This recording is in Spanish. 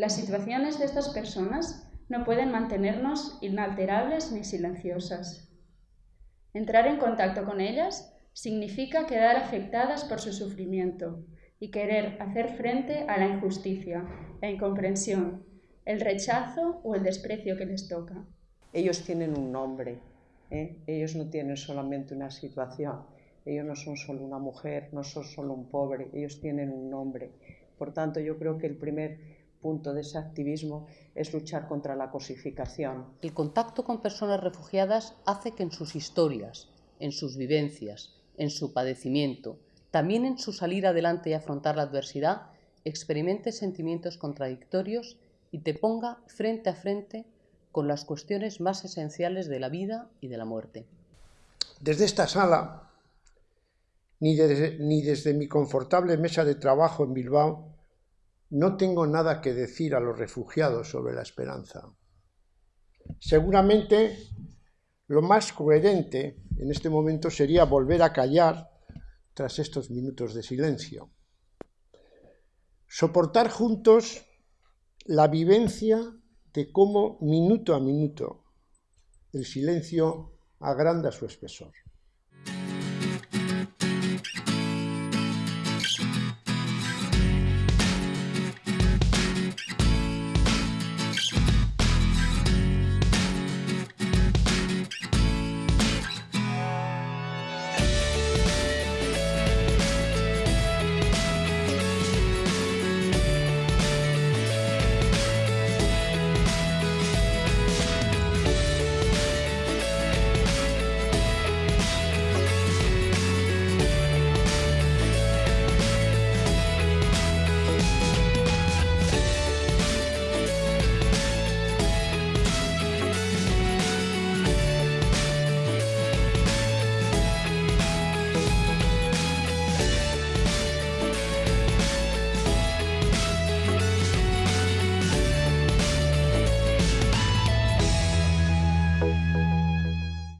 Las situaciones de estas personas no pueden mantenernos inalterables ni silenciosas. Entrar en contacto con ellas significa quedar afectadas por su sufrimiento y querer hacer frente a la injusticia, la incomprensión, el rechazo o el desprecio que les toca. Ellos tienen un nombre, ¿eh? ellos no tienen solamente una situación, ellos no son solo una mujer, no son solo un pobre, ellos tienen un nombre. Por tanto, yo creo que el primer punto de ese activismo es luchar contra la cosificación. El contacto con personas refugiadas hace que en sus historias, en sus vivencias, en su padecimiento, también en su salir adelante y afrontar la adversidad, experimente sentimientos contradictorios y te ponga frente a frente con las cuestiones más esenciales de la vida y de la muerte. Desde esta sala, ni desde, ni desde mi confortable mesa de trabajo en Bilbao, no tengo nada que decir a los refugiados sobre la esperanza. Seguramente lo más coherente en este momento sería volver a callar tras estos minutos de silencio. Soportar juntos la vivencia de cómo minuto a minuto el silencio agranda su espesor.